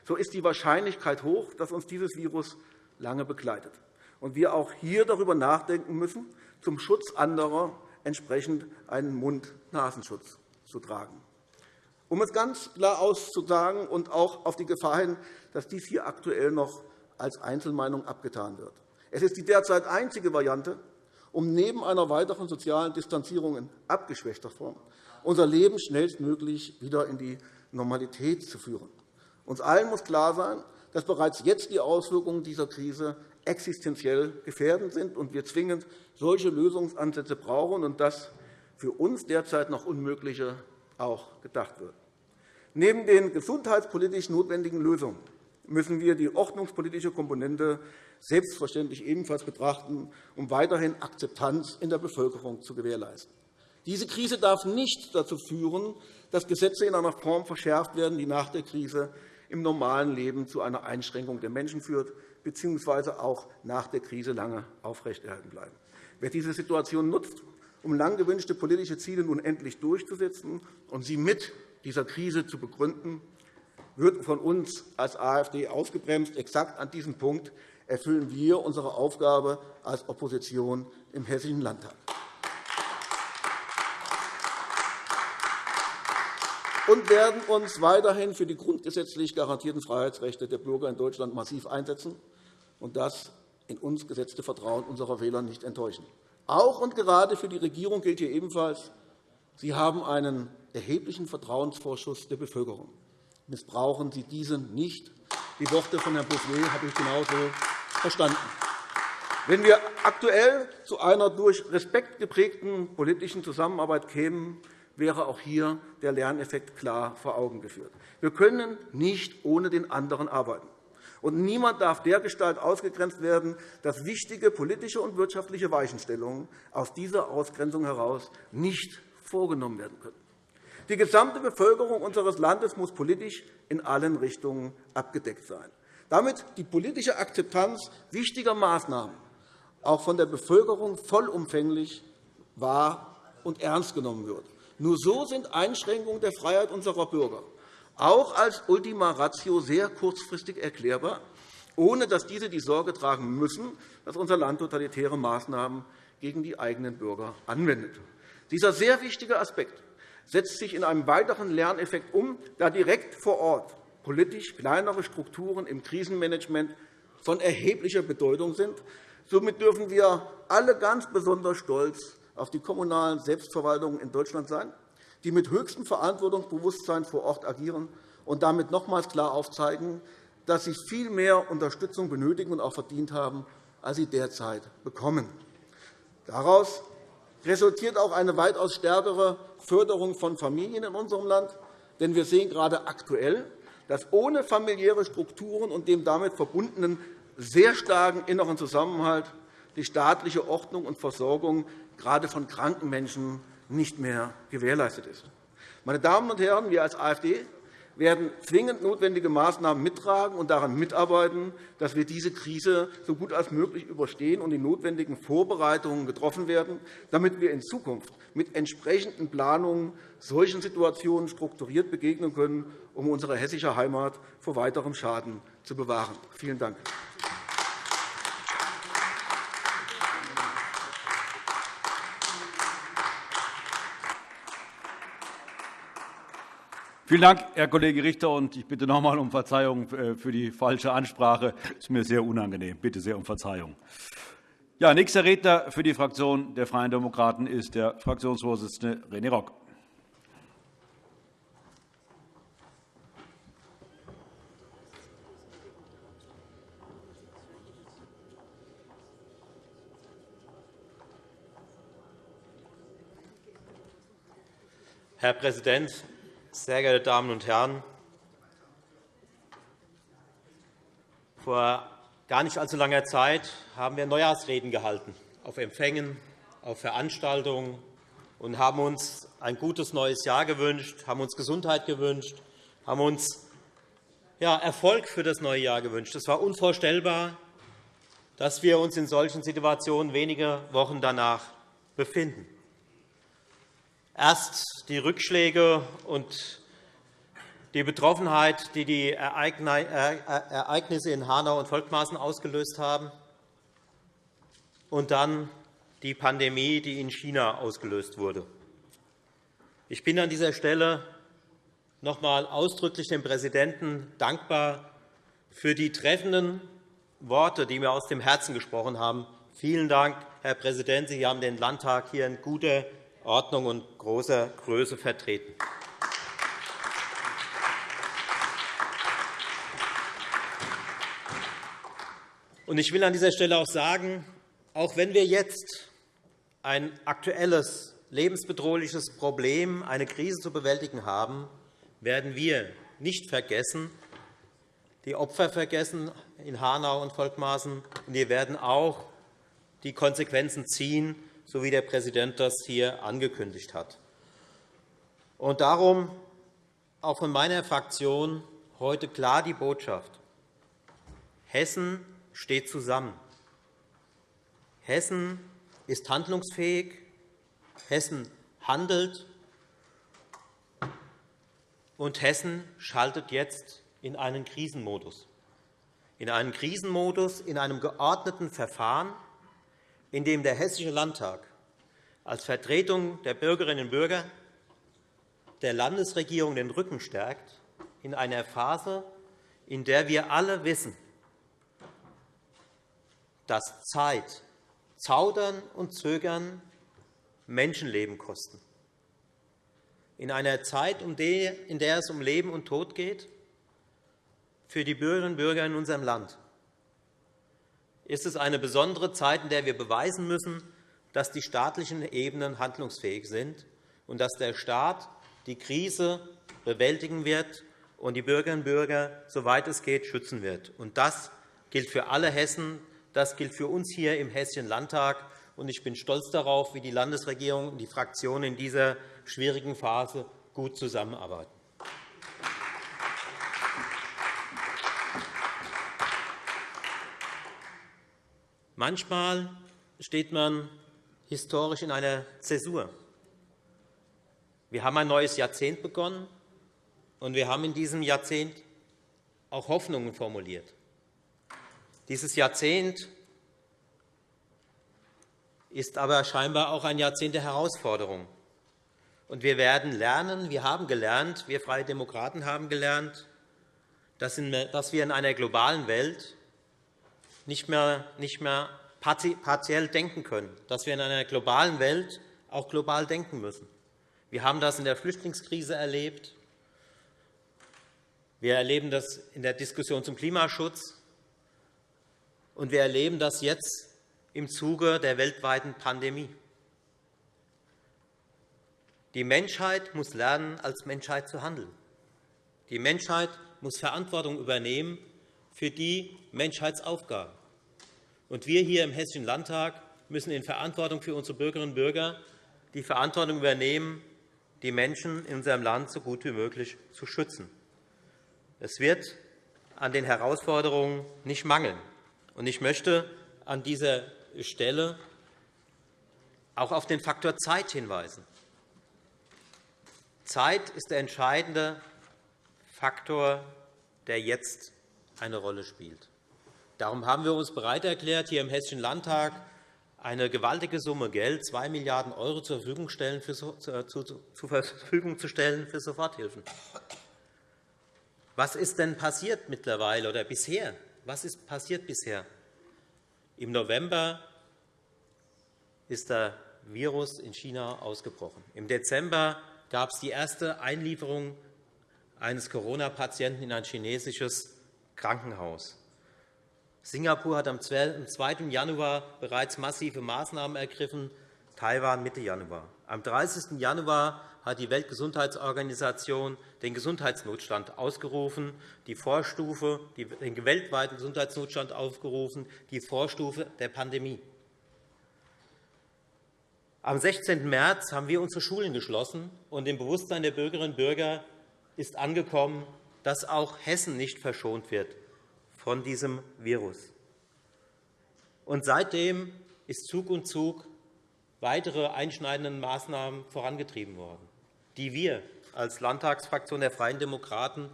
[SPEAKER 3] so ist die Wahrscheinlichkeit hoch, dass uns dieses Virus lange begleitet und wir auch hier darüber nachdenken müssen, zum Schutz anderer entsprechend einen Mund-Nasenschutz zu tragen. Um es ganz klar auszusagen und auch auf die Gefahr hin, dass dies hier aktuell noch als Einzelmeinung abgetan wird. Es ist die derzeit einzige Variante, um neben einer weiteren sozialen Distanzierung in abgeschwächter Form unser Leben schnellstmöglich wieder in die Normalität zu führen. Uns allen muss klar sein, dass bereits jetzt die Auswirkungen dieser Krise existenziell gefährdend sind und wir zwingend solche Lösungsansätze brauchen und das für uns derzeit noch Unmögliche auch gedacht wird. Neben den gesundheitspolitisch notwendigen Lösungen müssen wir die ordnungspolitische Komponente selbstverständlich ebenfalls betrachten, um weiterhin Akzeptanz in der Bevölkerung zu gewährleisten. Diese Krise darf nicht dazu führen, dass Gesetze in einer Form verschärft werden, die nach der Krise im normalen Leben zu einer Einschränkung der Menschen führt bzw. auch nach der Krise lange aufrechterhalten bleiben. Wer diese Situation nutzt, um lang gewünschte politische Ziele nun endlich durchzusetzen und sie mit dieser Krise zu begründen, wird von uns als AfD ausgebremst. Exakt an diesem Punkt erfüllen wir unsere Aufgabe als Opposition im Hessischen Landtag. und werden uns weiterhin für die grundgesetzlich garantierten Freiheitsrechte der Bürger in Deutschland massiv einsetzen und das in uns gesetzte Vertrauen unserer Wähler nicht enttäuschen. Auch und gerade für die Regierung gilt hier ebenfalls, Sie haben einen erheblichen Vertrauensvorschuss der Bevölkerung. Missbrauchen Sie diesen nicht. Die Worte von Herrn Bouffier habe ich genauso verstanden. Wenn wir aktuell zu einer durch Respekt geprägten politischen Zusammenarbeit kämen, wäre auch hier der Lerneffekt klar vor Augen geführt. Wir können nicht ohne den anderen arbeiten. Und niemand darf dergestalt ausgegrenzt werden, dass wichtige politische und wirtschaftliche Weichenstellungen aus dieser Ausgrenzung heraus nicht vorgenommen werden können. Die gesamte Bevölkerung unseres Landes muss politisch in allen Richtungen abgedeckt sein. Damit die politische Akzeptanz wichtiger Maßnahmen auch von der Bevölkerung vollumfänglich wahr und ernst genommen wird. Nur so sind Einschränkungen der Freiheit unserer Bürger auch als Ultima Ratio sehr kurzfristig erklärbar, ohne dass diese die Sorge tragen müssen, dass unser Land totalitäre Maßnahmen gegen die eigenen Bürger anwendet. Dieser sehr wichtige Aspekt setzt sich in einem weiteren Lerneffekt um, da direkt vor Ort politisch kleinere Strukturen im Krisenmanagement von erheblicher Bedeutung sind. Somit dürfen wir alle ganz besonders stolz auf die kommunalen Selbstverwaltungen in Deutschland sein, die mit höchstem Verantwortungsbewusstsein vor Ort agieren und damit nochmals klar aufzeigen, dass sie viel mehr Unterstützung benötigen und auch verdient haben, als sie derzeit bekommen. Daraus resultiert auch eine weitaus stärkere Förderung von Familien in unserem Land. Denn wir sehen gerade aktuell, dass ohne familiäre Strukturen und dem damit verbundenen sehr starken inneren Zusammenhalt die staatliche Ordnung und Versorgung gerade von kranken Menschen nicht mehr gewährleistet ist. Meine Damen und Herren, wir als AfD werden zwingend notwendige Maßnahmen mittragen und daran mitarbeiten, dass wir diese Krise so gut als möglich überstehen und die notwendigen Vorbereitungen getroffen werden, damit wir in Zukunft mit entsprechenden Planungen solchen Situationen strukturiert begegnen können, um unsere hessische Heimat vor weiterem Schaden zu bewahren. Vielen Dank.
[SPEAKER 1] Vielen Dank, Herr Kollege Richter. Ich bitte noch einmal um Verzeihung äh, für die falsche Ansprache. Das ist mir sehr unangenehm. Bitte sehr um Verzeihung. Ja, nächster Redner für die Fraktion der Freien Demokraten ist der Fraktionsvorsitzende René Rock.
[SPEAKER 4] Herr Präsident, sehr geehrte Damen und Herren! Vor gar nicht allzu langer Zeit haben wir Neujahrsreden gehalten, auf Empfängen, auf Veranstaltungen und haben uns ein gutes neues Jahr gewünscht, haben uns Gesundheit gewünscht, haben uns Erfolg für das neue Jahr gewünscht. Es war unvorstellbar, dass wir uns in solchen Situationen wenige Wochen danach befinden. Erst die Rückschläge und die Betroffenheit, die die Ereignisse in Hanau und Volkmaßen ausgelöst haben, und dann die Pandemie, die in China ausgelöst wurde. Ich bin an dieser Stelle noch einmal ausdrücklich dem Präsidenten dankbar für die treffenden Worte, die mir aus dem Herzen gesprochen haben. Vielen Dank, Herr Präsident. Sie haben den Landtag hier in guter Ordnung und großer Größe vertreten. Ich will an dieser Stelle auch sagen, auch wenn wir jetzt ein aktuelles lebensbedrohliches Problem, eine Krise zu bewältigen haben, werden wir nicht vergessen, die Opfer vergessen in Hanau und Volkmaßen. Wir werden auch die Konsequenzen ziehen, so wie der Präsident das hier angekündigt hat. Und darum auch von meiner Fraktion heute klar die Botschaft. Hessen steht zusammen. Hessen ist handlungsfähig. Hessen handelt. Und Hessen schaltet jetzt in einen Krisenmodus. In einen Krisenmodus, in einem geordneten Verfahren, in dem der Hessische Landtag als Vertretung der Bürgerinnen und Bürger der Landesregierung den Rücken stärkt, in einer Phase, in der wir alle wissen, dass Zeit, Zaudern und Zögern Menschenleben kosten. In einer Zeit, in der es um Leben und Tod geht, für die Bürgerinnen und Bürger in unserem Land, ist es eine besondere Zeit, in der wir beweisen müssen, dass die staatlichen Ebenen handlungsfähig sind und dass der Staat die Krise bewältigen wird und die Bürgerinnen und Bürger, soweit es geht, schützen wird. Das gilt für alle Hessen. Das gilt für uns hier im Hessischen Landtag. Ich bin stolz darauf, wie die Landesregierung und die Fraktionen in dieser schwierigen Phase gut zusammenarbeiten. Manchmal steht man historisch in einer Zäsur. Wir haben ein neues Jahrzehnt begonnen, und wir haben in diesem Jahrzehnt auch Hoffnungen formuliert. Dieses Jahrzehnt ist aber scheinbar auch ein Jahrzehnt der Herausforderung. Und wir werden lernen, wir haben gelernt, wir Freie Demokraten haben gelernt, dass wir in einer globalen Welt nicht mehr, nicht mehr partiell denken können, dass wir in einer globalen Welt auch global denken müssen. Wir haben das in der Flüchtlingskrise erlebt. Wir erleben das in der Diskussion zum Klimaschutz, und wir erleben das jetzt im Zuge der weltweiten Pandemie. Die Menschheit muss lernen, als Menschheit zu handeln. Die Menschheit muss Verantwortung übernehmen für die Menschheitsaufgaben. Und wir hier im Hessischen Landtag müssen in Verantwortung für unsere Bürgerinnen und Bürger die Verantwortung übernehmen, die Menschen in unserem Land so gut wie möglich zu schützen. Es wird an den Herausforderungen nicht mangeln. Ich möchte an dieser Stelle auch auf den Faktor Zeit hinweisen. Zeit ist der entscheidende Faktor, der jetzt eine Rolle spielt. Darum haben wir uns bereit erklärt, hier im Hessischen Landtag eine gewaltige Summe Geld, 2 Milliarden € Verfügung, zur Verfügung zu stellen für Soforthilfen. Was ist denn passiert mittlerweile oder bisher? Was ist passiert bisher? Im November ist der Virus in China ausgebrochen. Im Dezember gab es die erste Einlieferung eines Corona-Patienten in ein chinesisches Krankenhaus. Singapur hat am 2. Januar bereits massive Maßnahmen ergriffen, Taiwan Mitte Januar. Am 30. Januar hat die Weltgesundheitsorganisation den Gesundheitsnotstand ausgerufen, die Vorstufe, den weltweiten Gesundheitsnotstand aufgerufen, die Vorstufe der Pandemie. Am 16. März haben wir unsere Schulen geschlossen, und im Bewusstsein der Bürgerinnen und Bürger ist angekommen, dass auch Hessen nicht verschont wird von diesem Virus. Und seitdem ist Zug um Zug weitere einschneidende Maßnahmen vorangetrieben worden, die wir als Landtagsfraktion der Freien Demokraten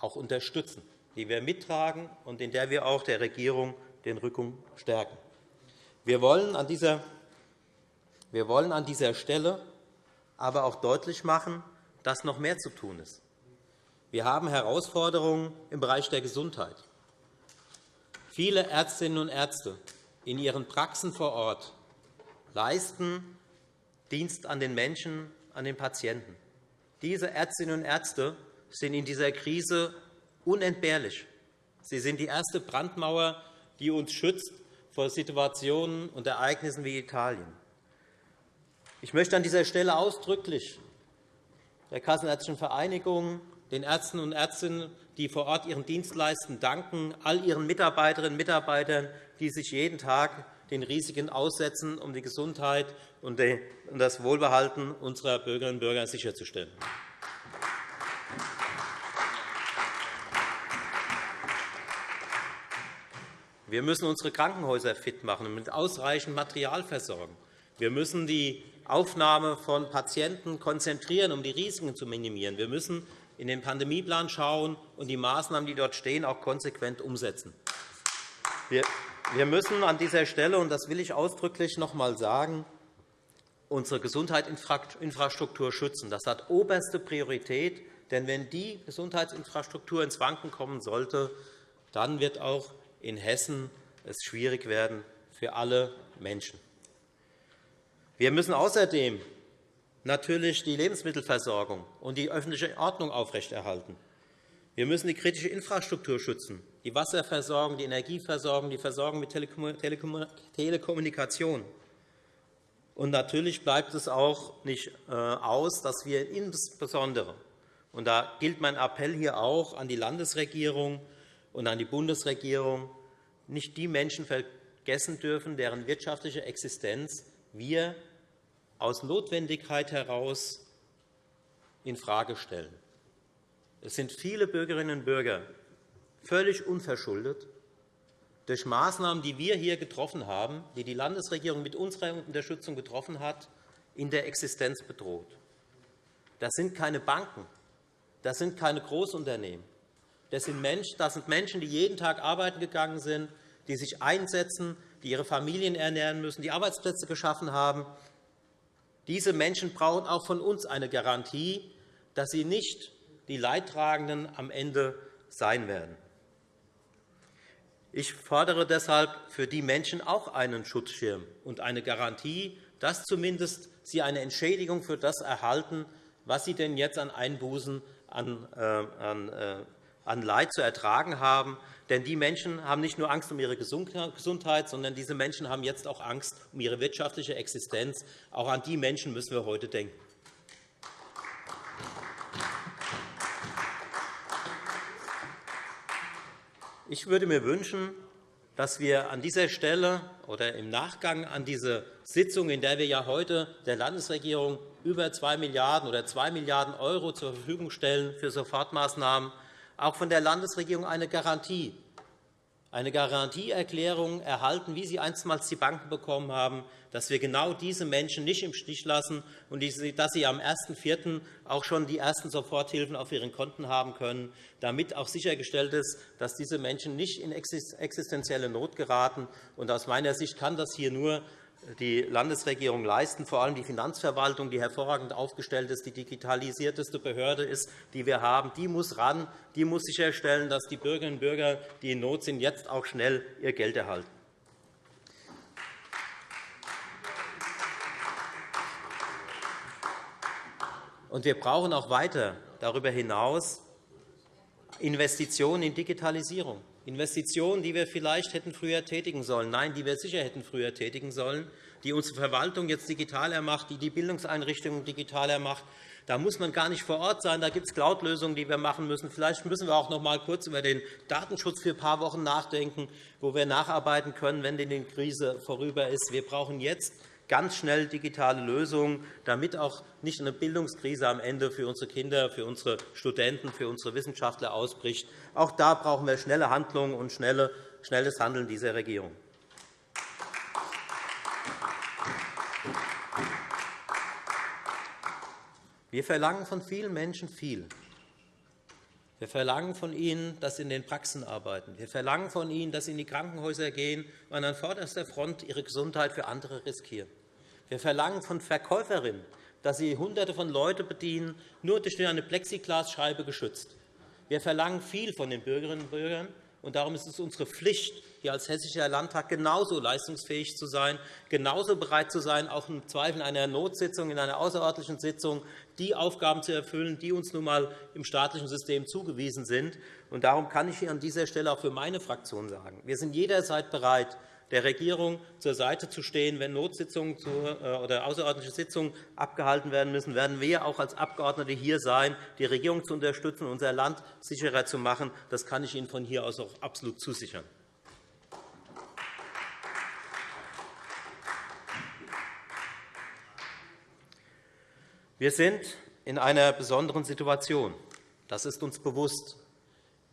[SPEAKER 4] auch unterstützen, die wir mittragen und in der wir auch der Regierung den Rücken stärken. Wir wollen an dieser, wir wollen an dieser Stelle aber auch deutlich machen, dass noch mehr zu tun ist. Wir haben Herausforderungen im Bereich der Gesundheit. Viele Ärztinnen und Ärzte in ihren Praxen vor Ort leisten Dienst an den Menschen, an den Patienten. Diese Ärztinnen und Ärzte sind in dieser Krise unentbehrlich. Sie sind die erste Brandmauer, die uns schützt vor Situationen und Ereignissen wie Italien. Ich möchte an dieser Stelle ausdrücklich der Kassenärztlichen Vereinigung, den Ärzten und Ärztinnen, die vor Ort ihren Dienst leisten, danken, all ihren Mitarbeiterinnen und Mitarbeitern, die sich jeden Tag den Risiken aussetzen, um die Gesundheit und das Wohlbehalten unserer Bürgerinnen und Bürger sicherzustellen. Wir müssen unsere Krankenhäuser fit machen und mit ausreichend Material versorgen. Wir müssen die Aufnahme von Patienten konzentrieren, um die Risiken zu minimieren. Wir müssen in den Pandemieplan schauen und die Maßnahmen, die dort stehen, auch konsequent umsetzen. Wir müssen an dieser Stelle, und das will ich ausdrücklich noch einmal sagen, unsere Gesundheitsinfrastruktur schützen. Das hat oberste Priorität. Denn wenn die Gesundheitsinfrastruktur ins Wanken kommen sollte, dann wird auch in Hessen es schwierig werden für alle Menschen. Wir müssen außerdem natürlich die Lebensmittelversorgung und die öffentliche Ordnung aufrechterhalten. Wir müssen die kritische Infrastruktur schützen, die Wasserversorgung, die Energieversorgung, die Versorgung mit Telekommunikation. Und natürlich bleibt es auch nicht äh, aus, dass wir insbesondere und da gilt mein Appell hier auch an die Landesregierung und an die Bundesregierung, nicht die Menschen vergessen dürfen, deren wirtschaftliche Existenz wir aus Notwendigkeit heraus infrage stellen. Es sind viele Bürgerinnen und Bürger völlig unverschuldet durch Maßnahmen, die wir hier getroffen haben, die die Landesregierung mit unserer Unterstützung getroffen hat, in der Existenz bedroht. Das sind keine Banken, das sind keine Großunternehmen. Das sind Menschen, die jeden Tag arbeiten gegangen sind, die sich einsetzen, die ihre Familien ernähren müssen, die Arbeitsplätze geschaffen haben. Diese Menschen brauchen auch von uns eine Garantie, dass sie nicht die Leidtragenden am Ende sein werden. Ich fordere deshalb für die Menschen auch einen Schutzschirm und eine Garantie, dass zumindest sie eine Entschädigung für das erhalten, was sie denn jetzt an Einbußen an, äh, an, Leid zu ertragen haben. Denn die Menschen haben nicht nur Angst um ihre Gesundheit, sondern diese Menschen haben jetzt auch Angst um ihre wirtschaftliche Existenz. Auch an die Menschen müssen wir heute denken. Ich würde mir wünschen, dass wir an dieser Stelle oder im Nachgang an diese Sitzung, in der wir ja heute der Landesregierung über 2 Milliarden € oder 2 Milliarden € zur Verfügung stellen für Sofortmaßnahmen, auch von der Landesregierung eine Garantie, eine Garantieerklärung erhalten, wie sie einstmals die Banken bekommen haben, dass wir genau diese Menschen nicht im Stich lassen und dass sie am 1.4. auch schon die ersten Soforthilfen auf ihren Konten haben können, damit auch sichergestellt ist, dass diese Menschen nicht in existenzielle Not geraten. Aus meiner Sicht kann das hier nur die Landesregierung leisten, vor allem die Finanzverwaltung, die hervorragend aufgestellt ist, die digitalisierteste Behörde ist, die wir haben, die muss ran, die muss sicherstellen, dass die Bürgerinnen und Bürger, die in Not sind, jetzt auch schnell ihr Geld erhalten. Und wir brauchen auch weiter darüber hinaus Investitionen in Digitalisierung. Investitionen, die wir vielleicht hätten früher tätigen sollen, nein, die wir sicher hätten früher tätigen sollen, die unsere Verwaltung jetzt digitaler macht, die die Bildungseinrichtungen digitaler macht. Da muss man gar nicht vor Ort sein. Da gibt es Cloud-Lösungen, die wir machen müssen. Vielleicht müssen wir auch noch einmal kurz über den Datenschutz für ein paar Wochen nachdenken, wo wir nacharbeiten können, wenn die Krise vorüber ist. Wir brauchen jetzt ganz schnell digitale Lösungen, damit auch nicht eine Bildungskrise am Ende für unsere Kinder, für unsere Studenten, für unsere Wissenschaftler ausbricht. Auch da brauchen wir schnelle Handlungen und schnelles Handeln dieser Regierung. Wir verlangen von vielen Menschen viel. Wir verlangen von ihnen, dass sie in den Praxen arbeiten. Wir verlangen von ihnen, dass sie in die Krankenhäuser gehen und an vorderster Front ihre Gesundheit für andere riskieren. Wir verlangen von Verkäuferinnen, dass sie Hunderte von Leuten bedienen, nur durch eine Plexiglasscheibe geschützt. Wir verlangen viel von den Bürgerinnen und Bürgern, und darum ist es unsere Pflicht, hier als Hessischer Landtag genauso leistungsfähig zu sein, genauso bereit zu sein, auch im Zweifel in einer Notsitzung, in einer außerordentlichen Sitzung die Aufgaben zu erfüllen, die uns nun einmal im staatlichen System zugewiesen sind. Und darum kann ich an dieser Stelle auch für meine Fraktion sagen, wir sind jederzeit bereit, der Regierung zur Seite zu stehen. Wenn Notsitzungen äh, oder außerordentliche Sitzungen abgehalten werden müssen, werden wir auch als Abgeordnete hier sein, die Regierung zu unterstützen, unser Land sicherer zu machen. Das kann ich Ihnen von hier aus auch absolut zusichern. Wir sind in einer besonderen Situation. Das ist uns bewusst.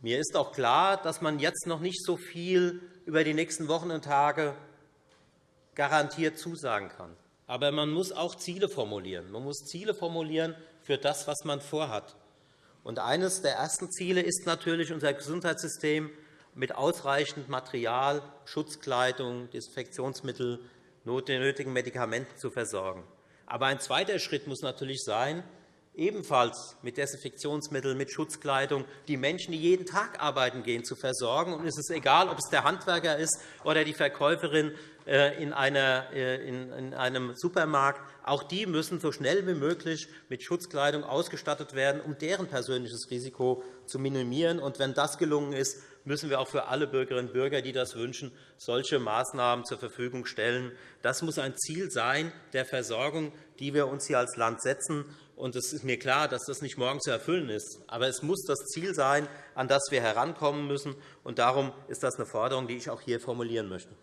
[SPEAKER 4] Mir ist auch klar, dass man jetzt noch nicht so viel über die nächsten Wochen und Tage garantiert zusagen kann. Aber man muss auch Ziele formulieren. Man muss Ziele formulieren für das, was man vorhat. Und eines der ersten Ziele ist natürlich, unser Gesundheitssystem mit ausreichend Material, Schutzkleidung, Desinfektionsmittel, nötigen Medikamenten zu versorgen. Aber ein zweiter Schritt muss natürlich sein, ebenfalls mit Desinfektionsmitteln, mit Schutzkleidung die Menschen, die jeden Tag arbeiten gehen, zu versorgen. Und es ist egal, ob es der Handwerker ist oder die Verkäuferin äh, in äh, einem Supermarkt. Auch die müssen so schnell wie möglich mit Schutzkleidung ausgestattet werden, um deren persönliches Risiko zu minimieren. Und wenn das gelungen ist, müssen wir auch für alle Bürgerinnen und Bürger, die das wünschen, solche Maßnahmen zur Verfügung stellen. Das muss ein Ziel sein der Versorgung, die wir uns hier als Land setzen. Und es ist mir klar, dass das nicht morgen zu erfüllen ist. Aber es muss das Ziel sein, an das wir herankommen müssen. Und darum ist das eine Forderung, die ich auch hier formulieren möchte.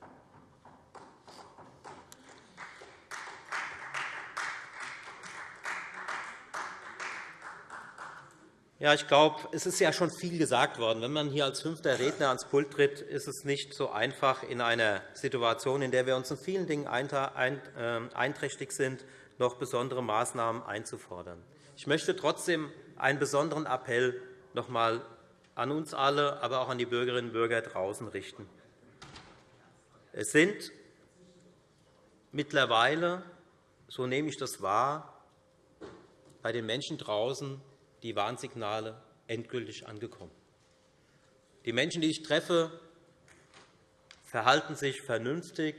[SPEAKER 4] Ja, ich glaube, es ist ja schon viel gesagt worden. Wenn man hier als fünfter Redner ans Pult tritt, ist es nicht so einfach, in einer Situation, in der wir uns in vielen Dingen ähm, einträchtig sind, noch besondere Maßnahmen einzufordern. Ich möchte trotzdem einen besonderen Appell noch einmal an uns alle, aber auch an die Bürgerinnen und Bürger draußen richten. Es sind mittlerweile, so nehme ich das wahr, bei den Menschen draußen die Warnsignale endgültig angekommen. Die Menschen, die ich treffe, verhalten sich vernünftig.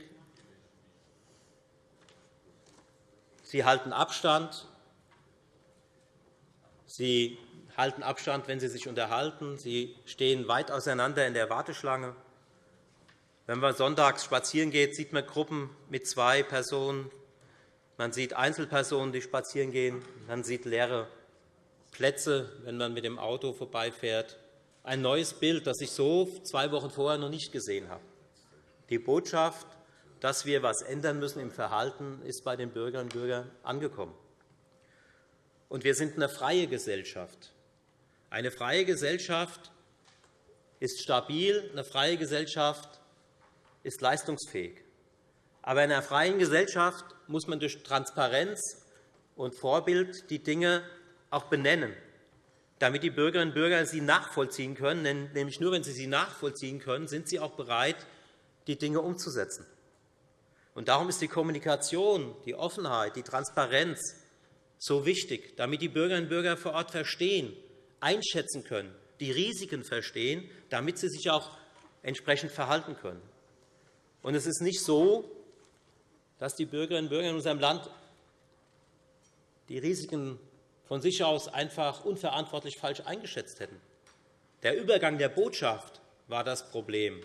[SPEAKER 4] Sie halten Abstand. Sie halten Abstand, wenn sie sich unterhalten. Sie stehen weit auseinander in der Warteschlange. Wenn man sonntags spazieren geht, sieht man Gruppen mit zwei Personen. Man sieht Einzelpersonen, die spazieren gehen. Man sieht leere Plätze, wenn man mit dem Auto vorbeifährt. Ein neues Bild, das ich so zwei Wochen vorher noch nicht gesehen habe. Die Botschaft, dass wir etwas ändern müssen im Verhalten, ist bei den Bürgerinnen und Bürgern angekommen. Und wir sind eine freie Gesellschaft. Eine freie Gesellschaft ist stabil, eine freie Gesellschaft ist leistungsfähig. Aber in einer freien Gesellschaft muss man durch Transparenz und Vorbild die Dinge auch benennen, damit die Bürgerinnen und Bürger sie nachvollziehen können. Nämlich nur, wenn sie sie nachvollziehen können, sind sie auch bereit, die Dinge umzusetzen. Und darum ist die Kommunikation, die Offenheit, die Transparenz so wichtig, damit die Bürgerinnen und Bürger vor Ort verstehen, einschätzen können, die Risiken verstehen, damit sie sich auch entsprechend verhalten können. Und es ist nicht so, dass die Bürgerinnen und Bürger in unserem Land die Risiken von sich aus einfach unverantwortlich falsch eingeschätzt hätten. Der Übergang der Botschaft war das Problem.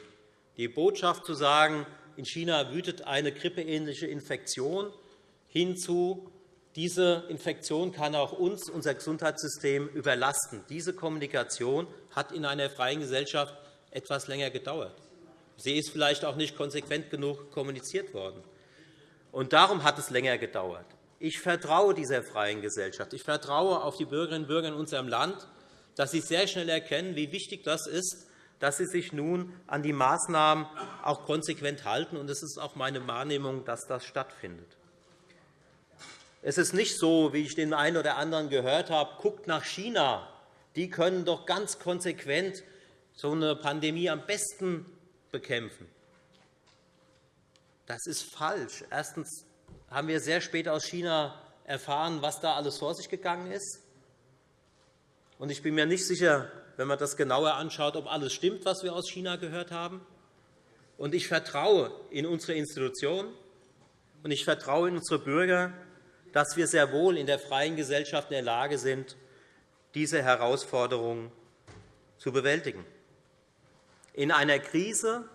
[SPEAKER 4] Die Botschaft zu sagen, in China wütet eine grippeähnliche Infektion, hinzu, diese Infektion kann auch uns, unser Gesundheitssystem, überlasten. Diese Kommunikation hat in einer freien Gesellschaft etwas länger gedauert. Sie ist vielleicht auch nicht konsequent genug kommuniziert worden. Und darum hat es länger gedauert. Ich vertraue dieser freien Gesellschaft. Ich vertraue auf die Bürgerinnen und Bürger in unserem Land, dass sie sehr schnell erkennen, wie wichtig das ist, dass sie sich nun an die Maßnahmen auch konsequent halten. Es ist auch meine Wahrnehmung, dass das stattfindet. Es ist nicht so, wie ich den einen oder anderen gehört habe, guckt nach China. Die können doch ganz konsequent so eine Pandemie am besten bekämpfen. Das ist falsch. Erstens haben wir sehr spät aus China erfahren, was da alles vor sich gegangen ist. Ich bin mir nicht sicher, wenn man das genauer anschaut, ob alles stimmt, was wir aus China gehört haben. Ich vertraue in unsere Institutionen und ich vertraue in unsere Bürger, dass wir sehr wohl in der freien Gesellschaft in der Lage sind, diese Herausforderungen zu bewältigen. In einer Krise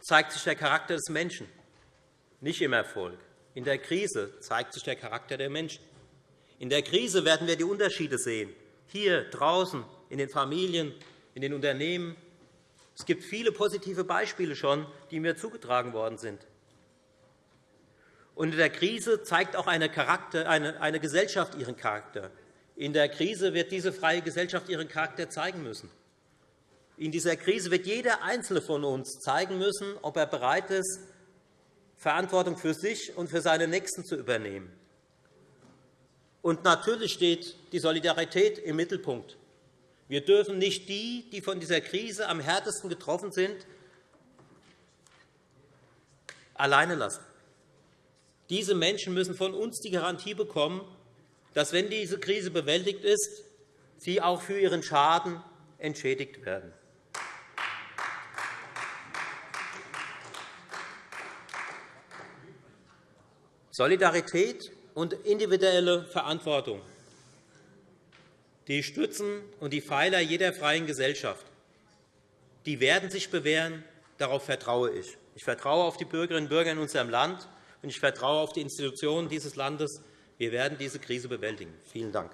[SPEAKER 4] zeigt sich der Charakter des Menschen nicht im Erfolg. In der Krise zeigt sich der Charakter der Menschen. In der Krise werden wir die Unterschiede sehen, hier draußen, in den Familien, in den Unternehmen. Es gibt viele positive Beispiele schon, die mir zugetragen worden sind. Und in der Krise zeigt auch eine, Charakter, eine, eine Gesellschaft ihren Charakter. In der Krise wird diese freie Gesellschaft ihren Charakter zeigen müssen. In dieser Krise wird jeder Einzelne von uns zeigen müssen, ob er bereit ist, Verantwortung für sich und für seine Nächsten zu übernehmen. Und natürlich steht die Solidarität im Mittelpunkt. Wir dürfen nicht die, die von dieser Krise am härtesten getroffen sind, alleine lassen. Diese Menschen müssen von uns die Garantie bekommen, dass, wenn diese Krise bewältigt ist, sie auch für ihren Schaden entschädigt werden. Solidarität und individuelle Verantwortung, die Stützen und die Pfeiler jeder freien Gesellschaft, die werden sich bewähren. Darauf vertraue ich. Ich vertraue auf die Bürgerinnen und Bürger in unserem Land, und ich vertraue auf die Institutionen dieses Landes. Wir werden diese Krise bewältigen. Vielen Dank.